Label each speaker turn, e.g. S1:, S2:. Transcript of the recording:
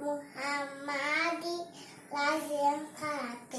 S1: Muhammadi lazim karat.